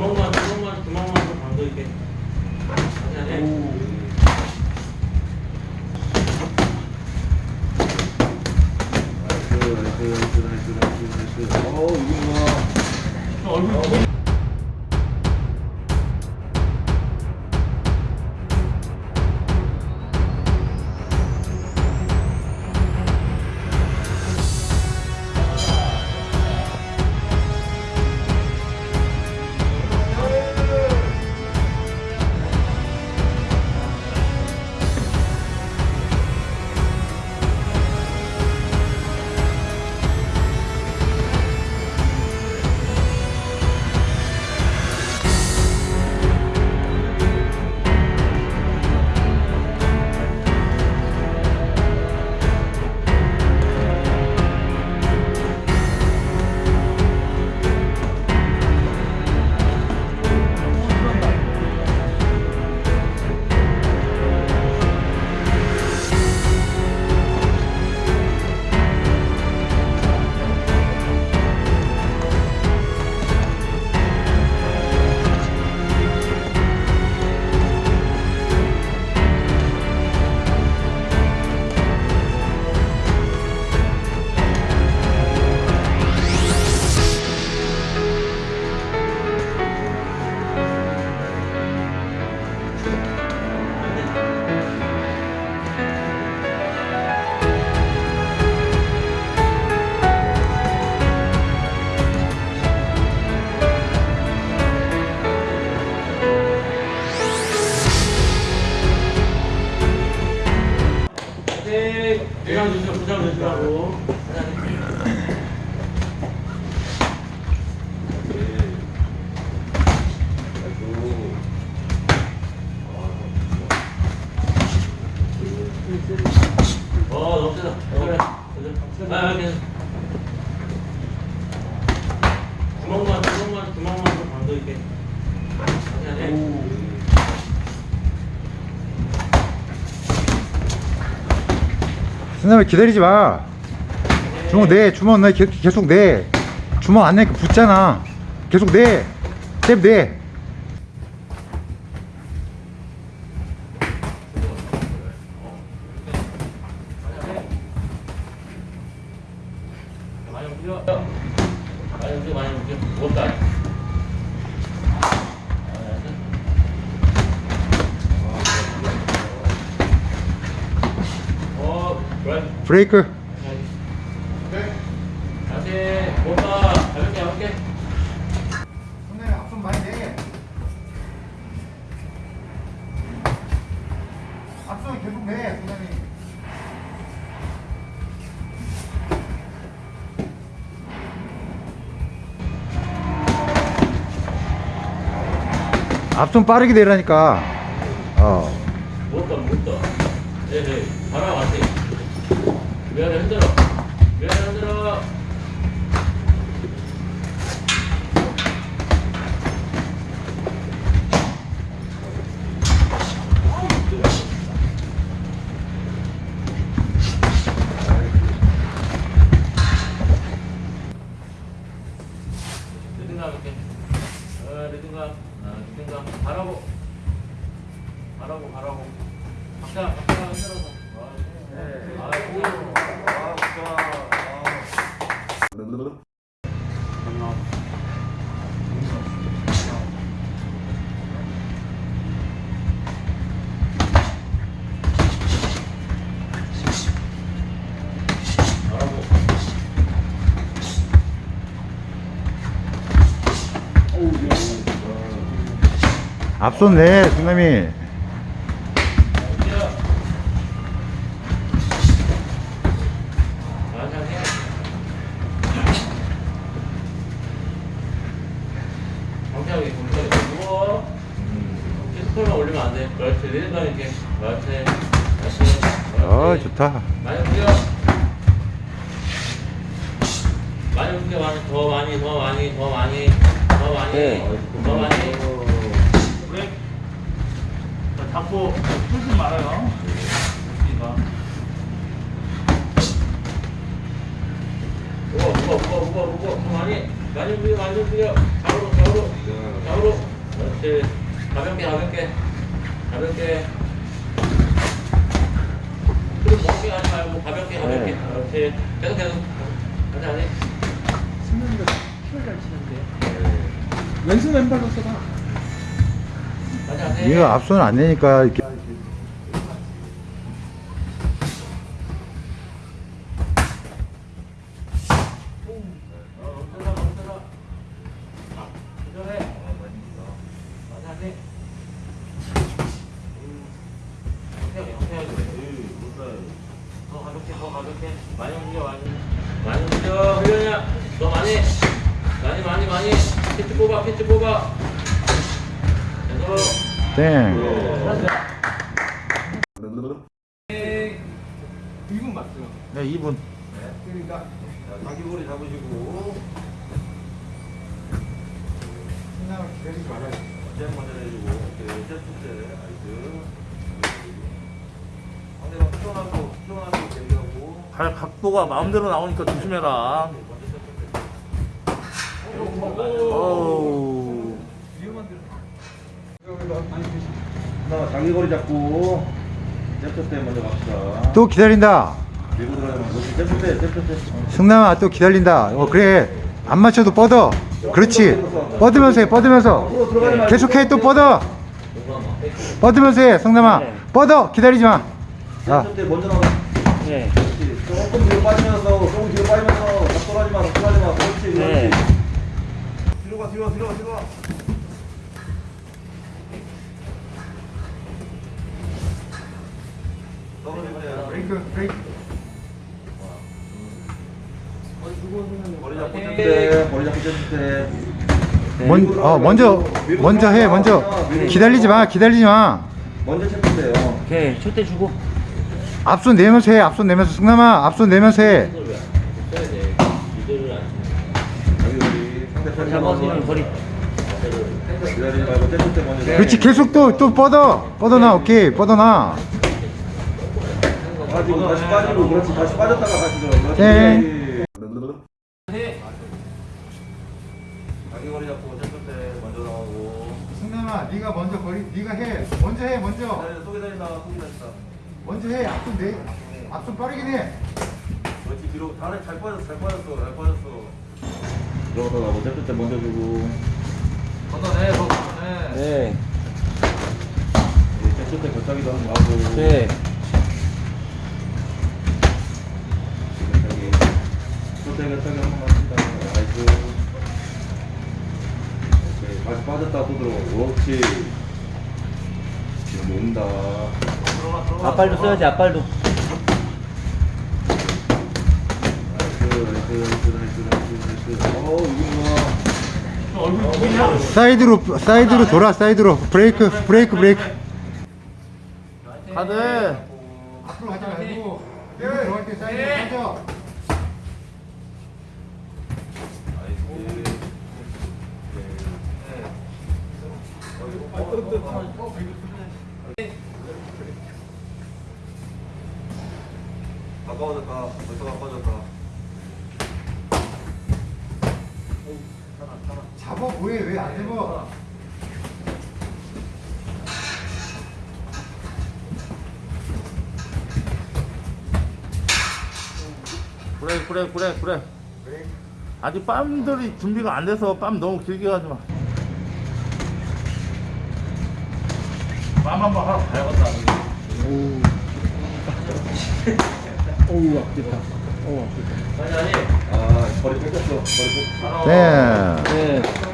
구멍만 구멍만 구멍만 좀 감도 있게. 아니 아니. 어, 이거 얼굴 주시고 부상 주시라고. 어, 너무 세다. 그래. 그래. 아, 그냥. 구멍만, 구멍만, 구멍만 좀 감도 있게. 아니, 아니. 선생님 기다리지 마 주먹 내 주먹 내 계- 계속 내 주먹 안 내니까 붙잖아 계속 내잽내 많이 움직여. 많이 움직여, 많이 움직여. 무겁다. 브레이크 앞손 빠르게 내라니까 어 무겁다, 무겁다. 네, 네. 바람 안 돼. 미안해, 흔들어. 미안해, 흔들어. 바라고. 바라고, 바라고. 박자, 박자 흔들어서. 어, 네. 그렇지 어 그렇지. 좋다. 많이 움직여 많이 움직여 많이 더 많이 더 많이 더 많이 더 많이 더 많이. 그래? 자, 잡고 풀지 말아요. 무거워 무거워 무거워 무거워 무거워 더 많이 많이 움직여 많이 움직여 좌우로 좌우로 좌우로. 그렇지. 가볍게, 가볍게. 가볍게. 좀 먹게 하지 말고 가볍게, 가볍게. 네. 그렇지. 계속, 계속. 하지, 하지. 승남이가 킥을 잘 치는데. 왼손 왼발로 써봐. 이거 앞손 안 내니까 이렇게 어. 많이, 많이, 많이. 피트 뽑아, 피트 뽑아. 땡 2분 맞죠? 네 2분. 그러니까 자기고리 잡으시고 승남을 기다리지 말아요. 제일 먼저 내주고 오케이 세트째 나이스. 상대방 수정하고 수정하고 대기하고. 발 각도가 마음대로 나오니까 조심해라. 어우 나 자기고리 잡고 세트 때 먼저 갑시다. 또 기다린다. 밀고 들어가면 그렇지 세트 때 세트 때. 승남아 또 기다린다. 어 그래. 안 맞춰도 뻗어. 그렇지. 뻗으면서 해 뻗으면서. 계속해 또 뻗어. 뻗으면서 해 승남아. 뻗어. 기다리지 마. 자, 세트 때 먼저 나가. 네. 조금 뒤로 빠지면서 조금 뒤로 빠지면서 작돌하지 마 작돌하지 마. 그렇지 그렇지. 네. 뒤로 가 뒤로 가 뒤로 가 뒤로 가 브레이크 브레이크 머리 잡고 세트 때 머리 잡고 세트 때 먼, 어, 먼저 먼저 해 먼저. 기다리지 마 기다리지 마. 먼저 체크 때요. 오케이 첫대 주고. 앞손 내면서 해 앞손 내면서. 승남아 앞손 내면서 해. 잡아서 거리 그렇지 계속 또 또 뻗어. 뻗어놔 오케이. 뻗어놔 빠지고 다시 빠지고 그렇지. 다시 빠졌다가 다시 들어 그렇지 네. 자기 거리 잡고 세트 때 먼저 나오고. 승남아 네가 먼저 거리 네가 해. 먼저 해 먼저. 속에 다닌다 속에 다닌다 먼저 해. 앞손 내 앞손 빠르긴 해. 그렇지 뒤로. 다리 잘 빠졌어 잘 빠졌어 잘 빠졌어. 들어가다 나고 세트 때 먼저 주고. 더 걷어내. 네. 때 격하기도 한번 하고. 네. 한번 오케이. 다시 빠졌다 또 들어가 그렇지 지금 논다. 앞발도 써야지 앞발도. nice nice nice nice nice 어우 이거 얼굴 보이냐? 사이드로 사이드로 돌아 사이드로. 브레이크 브레이크 브레이크. 가드. 앞으로 가지 말고 들어갈 때 사이드로 빠져 가까워졌다. 벌써 가까워졌다. 잡아 뭐해? 왜 안 잡아? 그래 그래 그래 그래. 아직 빰들이 준비가 안 돼서 빰 너무 길게 가지 마. 빰 한번 하러 가야겠다. 하지, 하지. 아 거리 뺏겼어 거리 뺏겼어 네 네.